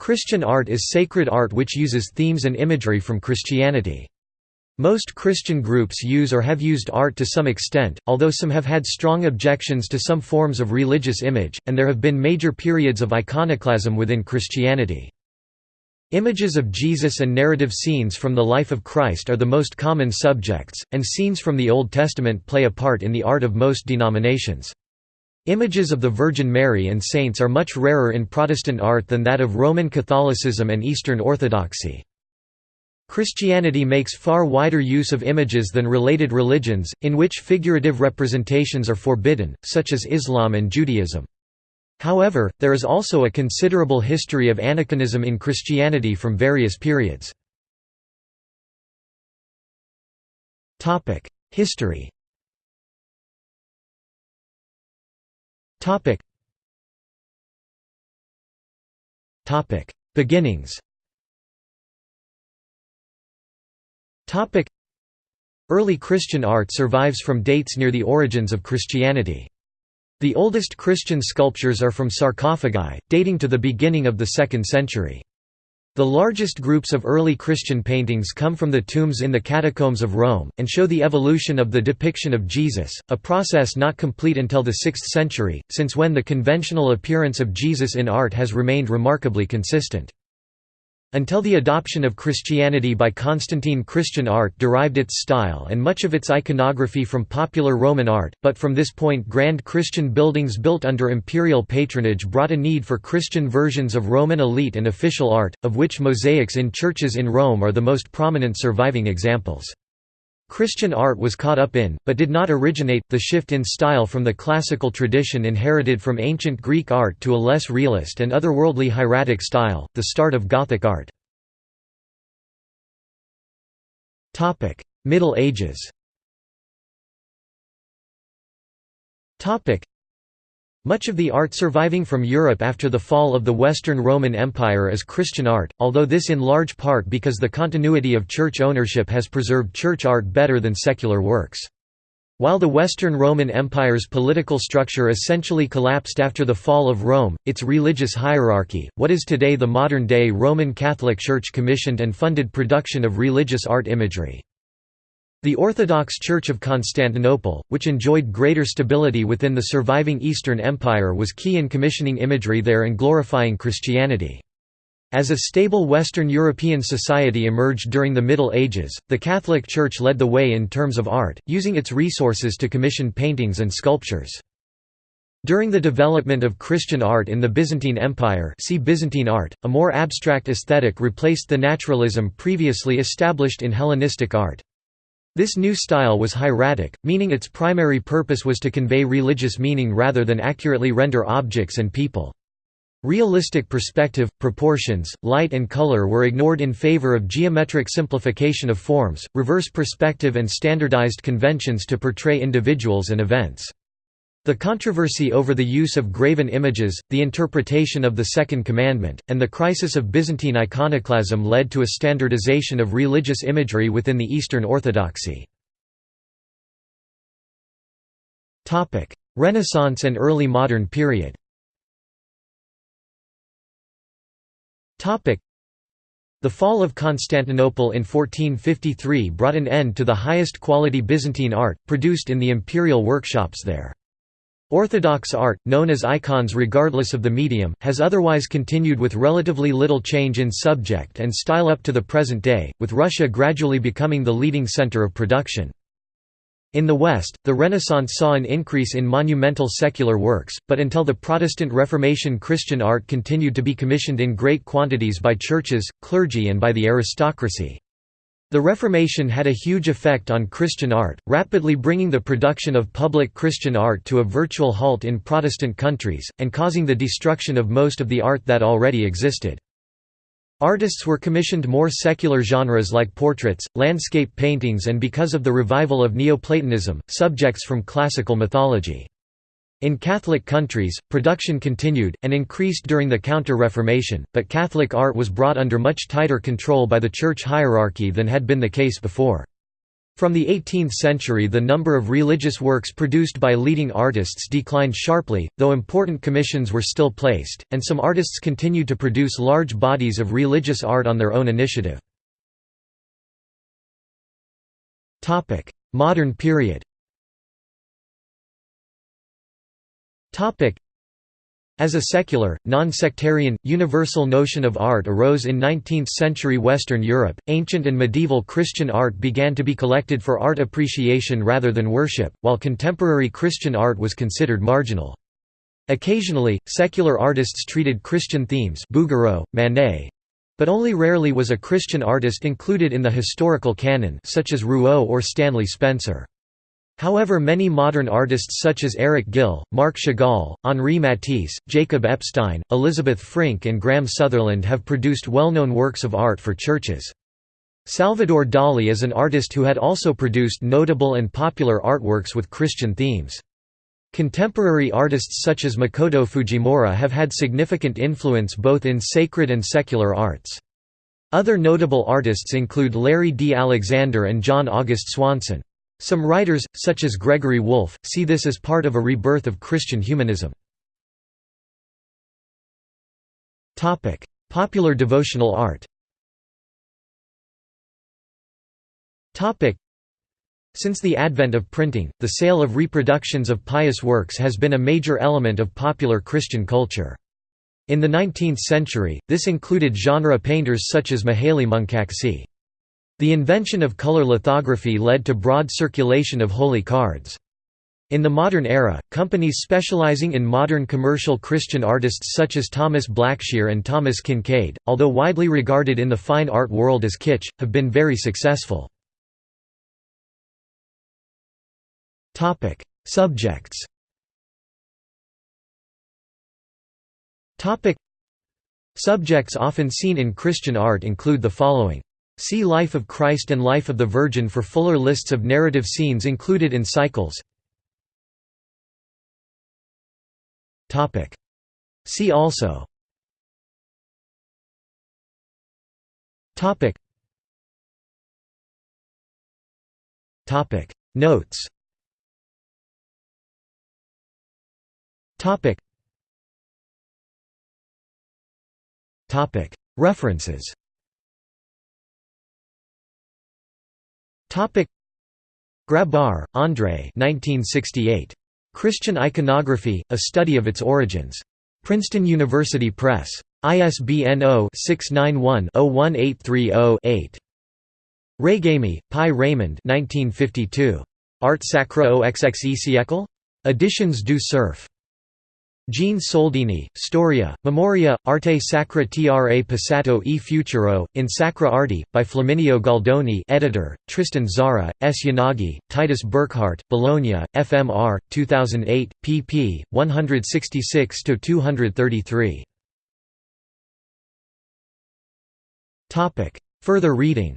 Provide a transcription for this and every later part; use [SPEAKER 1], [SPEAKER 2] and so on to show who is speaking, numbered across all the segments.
[SPEAKER 1] Christian art is sacred art which uses themes and imagery from Christianity. Most Christian groups use or have used art to some extent, although some have had strong objections to some forms of religious image, and there have been major periods of iconoclasm within Christianity. Images of Jesus and narrative scenes from the life of Christ are the most common subjects, and scenes from the Old Testament play a part in the art of most denominations. Images of the Virgin Mary and saints are much rarer in Protestant art than that of Roman Catholicism and Eastern Orthodoxy. Christianity makes far wider use of images than related religions, in which figurative representations are forbidden, such as Islam and Judaism. However, there is also a considerable history of aniconism in Christianity from various periods. History Beginnings Topic. Early Christian art survives from dates near the origins of Christianity. The oldest Christian sculptures are from sarcophagi, dating to the beginning of the 2nd century. The largest groups of early Christian paintings come from the tombs in the catacombs of Rome, and show the evolution of the depiction of Jesus, a process not complete until the 6th century, since when the conventional appearance of Jesus in art has remained remarkably consistent. Until the adoption of Christianity by Constantine Christian art derived its style and much of its iconography from popular Roman art, but from this point grand Christian buildings built under imperial patronage brought a need for Christian versions of Roman elite and official art, of which mosaics in churches in Rome are the most prominent surviving examples. Christian art was caught up in, but did not originate, the shift in style from the classical tradition inherited from ancient Greek art to a less realist and otherworldly hieratic style, the start of Gothic art. Middle Ages much of the art surviving from Europe after the fall of the Western Roman Empire is Christian art, although this in large part because the continuity of church ownership has preserved church art better than secular works. While the Western Roman Empire's political structure essentially collapsed after the fall of Rome, its religious hierarchy, what is today the modern-day Roman Catholic Church commissioned and funded production of religious art imagery. The Orthodox Church of Constantinople, which enjoyed greater stability within the surviving Eastern Empire was key in commissioning imagery there and glorifying Christianity. As a stable Western European society emerged during the Middle Ages, the Catholic Church led the way in terms of art, using its resources to commission paintings and sculptures. During the development of Christian art in the Byzantine Empire see Byzantine art, a more abstract aesthetic replaced the naturalism previously established in Hellenistic art. This new style was hieratic, meaning its primary purpose was to convey religious meaning rather than accurately render objects and people. Realistic perspective, proportions, light and color were ignored in favor of geometric simplification of forms, reverse perspective and standardized conventions to portray individuals and events. The controversy over the use of graven images, the interpretation of the Second Commandment, and the crisis of Byzantine iconoclasm led to a standardization of religious imagery within the Eastern Orthodoxy. Renaissance and early modern period the fall of Constantinople in 1453 brought an end to the highest quality Byzantine art, produced in the imperial workshops there. Orthodox art, known as icons regardless of the medium, has otherwise continued with relatively little change in subject and style up to the present day, with Russia gradually becoming the leading center of production. In the West, the Renaissance saw an increase in monumental secular works, but until the Protestant Reformation Christian art continued to be commissioned in great quantities by churches, clergy and by the aristocracy. The Reformation had a huge effect on Christian art, rapidly bringing the production of public Christian art to a virtual halt in Protestant countries, and causing the destruction of most of the art that already existed. Artists were commissioned more secular genres like portraits, landscape paintings and because of the revival of Neoplatonism, subjects from classical mythology. In Catholic countries, production continued, and increased during the Counter-Reformation, but Catholic art was brought under much tighter control by the church hierarchy than had been the case before. From the 18th century the number of religious works produced by leading artists declined sharply, though important commissions were still placed, and some artists continued to produce large bodies of religious art on their own initiative. Modern period as a secular, non-sectarian, universal notion of art arose in 19th-century Western Europe, ancient and medieval Christian art began to be collected for art appreciation rather than worship, while contemporary Christian art was considered marginal. Occasionally, secular artists treated Christian themes Bouguereau, Manet, but only rarely was a Christian artist included in the historical canon such as Rouault or Stanley Spencer. However many modern artists such as Eric Gill, Marc Chagall, Henri Matisse, Jacob Epstein, Elizabeth Frink and Graham Sutherland have produced well-known works of art for churches. Salvador Dali is an artist who had also produced notable and popular artworks with Christian themes. Contemporary artists such as Makoto Fujimura have had significant influence both in sacred and secular arts. Other notable artists include Larry D. Alexander and John August Swanson. Some writers, such as Gregory Wolfe, see this as part of a rebirth of Christian humanism. Popular devotional art Since the advent of printing, the sale of reproductions of pious works has been a major element of popular Christian culture. In the 19th century, this included genre painters such as Mihaly Munkacsy. The invention of color lithography led to broad circulation of holy cards. In the modern era, companies specializing in modern commercial Christian artists such as Thomas Blackshear and Thomas Kinkade, although widely regarded in the fine art world as kitsch, have been very successful. Subjects Subjects often seen in Christian art include the following See Life of Christ and Life of the Virgin for fuller lists of narrative scenes included in cycles. See also. Notes. References Grabar, André 1968. Christian Iconography, A Study of Its Origins. Princeton University Press. ISBN 0-691-01830-8. Régamey, Pi Raymond 1952. Art sacra au XXe siècle? Editions du Cerf. Jean Soldini, Storia, Memoria, Arte Sacra tra Passato e Futuro, in Sacra Arte, by Flaminio Gualdoni editor, Tristan Tzara, S. Yanagi, Titus Burckhardt, Bologna, FMR, 2008, pp. 166–233. Further reading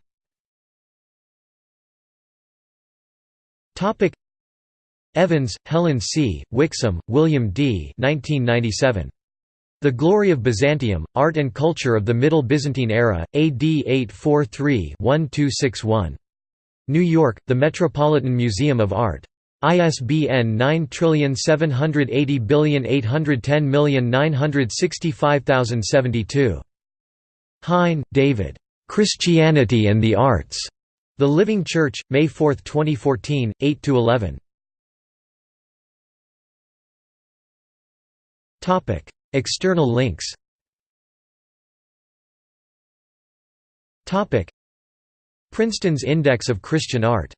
[SPEAKER 1] Evans, Helen C., Wixom, William D. 1997. The Glory of Byzantium, Art and Culture of the Middle Byzantine Era, AD 843-1261. New York, The Metropolitan Museum of Art. ISBN 9780810965072. Hine, David. Christianity and the Arts. The Living Church, May 4, 2014, 8–11. Topic: External links. Topic: Princeton's Index of Christian Art